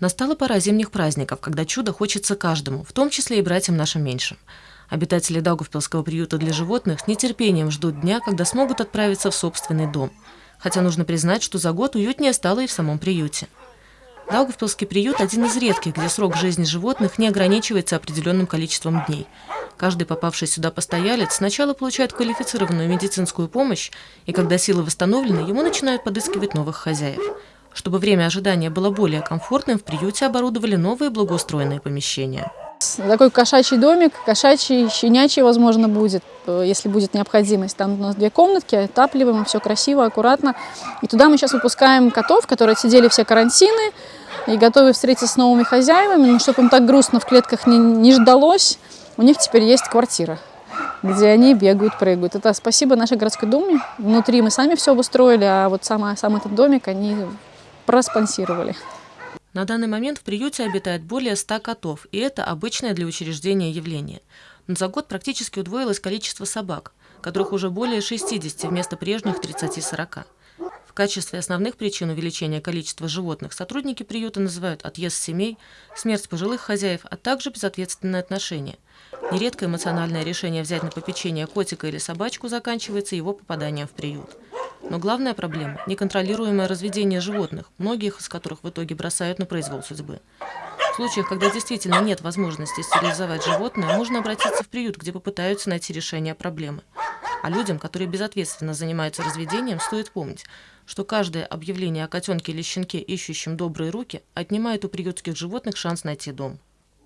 Настала пора зимних праздников, когда чудо хочется каждому, в том числе и братьям нашим меньшим. Обитатели Даугавпилского приюта для животных с нетерпением ждут дня, когда смогут отправиться в собственный дом. Хотя нужно признать, что за год уютнее стало и в самом приюте. Даугавпилский приют – один из редких, где срок жизни животных не ограничивается определенным количеством дней. Каждый попавший сюда постоялец сначала получает квалифицированную медицинскую помощь, и когда силы восстановлены, ему начинают подыскивать новых хозяев. Чтобы время ожидания было более комфортным, в приюте оборудовали новые благоустроенные помещения. Такой кошачий домик, кошачий, щенячий, возможно, будет, э, если будет необходимость. Там у нас две комнатки, отапливаем, все красиво, аккуратно. И туда мы сейчас выпускаем котов, которые сидели все карантины и готовы встретиться с новыми хозяевами. Но чтобы им так грустно в клетках не, не ждалось, у них теперь есть квартира где они бегают, прыгают. Это спасибо нашей городской думе. Внутри мы сами все обустроили, а вот сам, сам этот домик они проспонсировали. На данный момент в приюте обитает более 100 котов, и это обычное для учреждения явление. Но за год практически удвоилось количество собак, которых уже более 60 вместо прежних 30-40. В качестве основных причин увеличения количества животных сотрудники приюта называют отъезд семей, смерть пожилых хозяев, а также безответственное отношение. Нередко эмоциональное решение взять на попечение котика или собачку заканчивается его попаданием в приют. Но главная проблема – неконтролируемое разведение животных, многих из которых в итоге бросают на произвол судьбы. В случаях, когда действительно нет возможности стерилизовать животное, можно обратиться в приют, где попытаются найти решение проблемы. А людям, которые безответственно занимаются разведением, стоит помнить, что каждое объявление о котенке или щенке, ищущем добрые руки, отнимает у приютских животных шанс найти дом.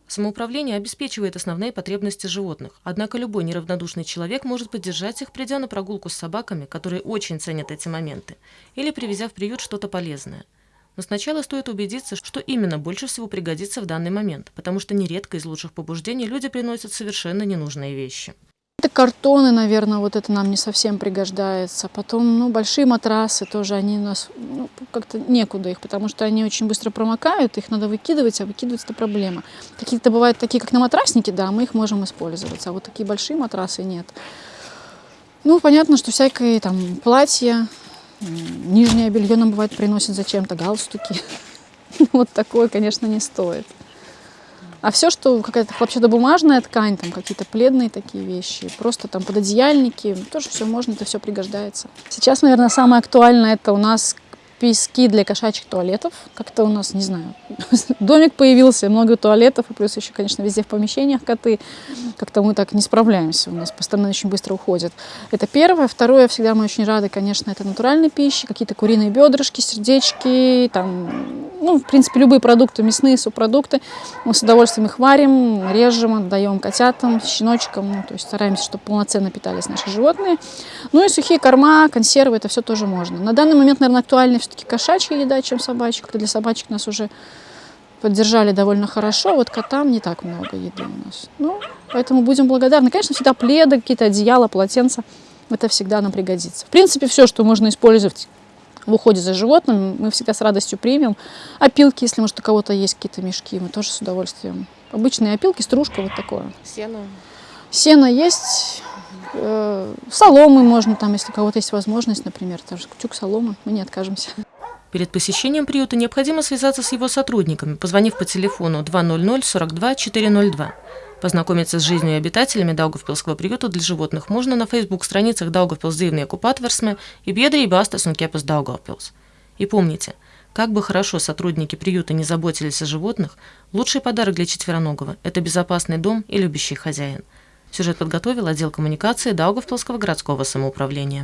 Самоуправление обеспечивает основные потребности животных, однако любой неравнодушный человек может поддержать их, придя на прогулку с собаками, которые очень ценят эти моменты, или привезя в приют что-то полезное. Но сначала стоит убедиться, что именно больше всего пригодится в данный момент, потому что нередко из лучших побуждений люди приносят совершенно ненужные вещи. Картоны, наверное, вот это нам не совсем пригождается. Потом, ну, большие матрасы тоже, они у нас, ну, как-то некуда их, потому что они очень быстро промокают, их надо выкидывать, а выкидывать это проблема. Какие-то бывают такие, как на матрасники, да, мы их можем использовать, а вот такие большие матрасы нет. Ну, понятно, что всякие там платья, нижнее белье нам бывает приносят зачем-то, галстуки. Вот такое, конечно, не стоит. А все, что какая-то хлопчатобумажная ткань, там какие-то пледные такие вещи, просто там пододеяльники, тоже все можно, это все пригождается. Сейчас, наверное, самое актуальное это у нас пески для кошачьих туалетов. Как-то у нас, не знаю, домик появился, много туалетов, и плюс еще, конечно, везде в помещениях коты. Как-то мы так не справляемся, у нас постоянно очень быстро уходят. Это первое. Второе, всегда мы очень рады, конечно, это натуральные пищи, какие-то куриные бедрышки, сердечки, там, ну, в принципе, любые продукты, мясные субпродукты. Мы с удовольствием их варим, режем, отдаем котятам, щеночкам, ну, то есть стараемся, чтобы полноценно питались наши животные. Ну и сухие корма, консервы, это все тоже можно. На данный момент, наверное, актуальнее все-таки кошачья еда, чем собачья. Для собачек нас уже поддержали довольно хорошо, вот котам не так много еды у нас. Ну, поэтому будем благодарны. Конечно, всегда пледы, какие-то одеяла, полотенца, это всегда нам пригодится. В принципе, все, что можно использовать в уходе за животным, мы всегда с радостью примем. Опилки, если, может, у кого-то есть какие-то мешки, мы тоже с удовольствием. Обычные опилки, стружка, вот такое. Сено? Сено есть, Э, соломы можно, там, если у кого-то есть возможность, например, тоже тюк соломы, мы не откажемся. Перед посещением приюта необходимо связаться с его сотрудниками, позвонив по телефону 200 42 402. Познакомиться с жизнью и обитателями Даугавпилского приюта для животных можно на фейсбук-страницах Daugavpils dzīvnieku patversme и Biedrība Astes un Ķepas Daugavpils. И помните, как бы хорошо сотрудники приюта не заботились о животных, лучший подарок для четвероногого – это безопасный дом и любящий хозяин – Сюжет подготовил отдел коммуникации Даугавпилского городского самоуправления.